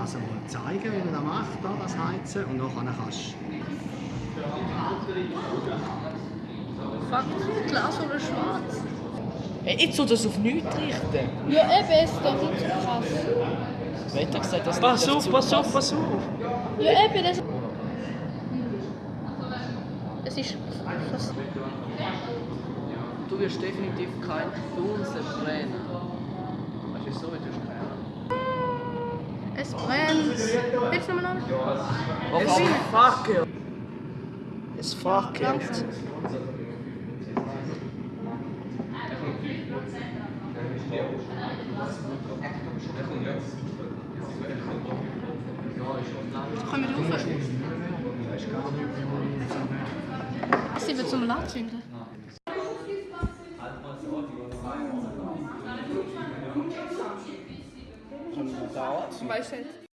das einmal zeigen, wie man das macht, da, das Heizen. Und nachher kannst Fuck, Glas oder schwarz? Hey, jetzt soll das auf nichts richten. Ja, eben, es ist doch nicht so krass. Wer hat gesagt, dass Pass das auf, zu pass auf, pass auf! Ja, eben, das... Es ist... Du wirst definitiv kein Dunsen brennen. Weißt du, so wie du keinen. Es brennt. Willst du nochmal an? Es fackelt. Es fackelt. Können wir rauf? Sie wird zum Anzünden. Weißt du nicht?